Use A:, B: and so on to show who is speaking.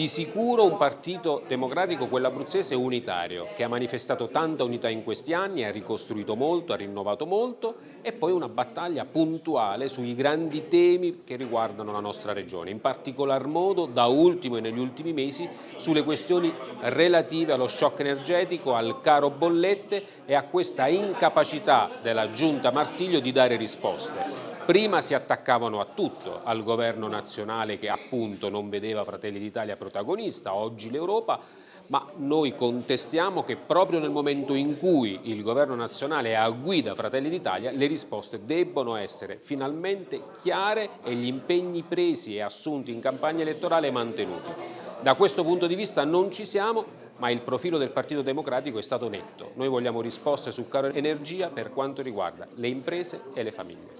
A: Di sicuro un partito democratico, quello abruzzese, unitario, che ha manifestato tanta unità in questi anni, ha ricostruito molto, ha rinnovato molto e poi una battaglia puntuale sui grandi temi che riguardano la nostra regione, in particolar modo da ultimo e negli ultimi mesi sulle questioni relative allo shock energetico, al caro bollette e a questa incapacità della giunta Marsiglio di dare risposte. Prima si attaccavano a tutto, al governo nazionale che appunto non vedeva Fratelli d'Italia protagonista, oggi l'Europa, ma noi contestiamo che proprio nel momento in cui il governo nazionale è a guida Fratelli d'Italia le risposte debbono essere finalmente chiare e gli impegni presi e assunti in campagna elettorale mantenuti. Da questo punto di vista non ci siamo, ma il profilo del Partito Democratico è stato netto. Noi vogliamo risposte su caro energia per quanto riguarda le imprese e le famiglie.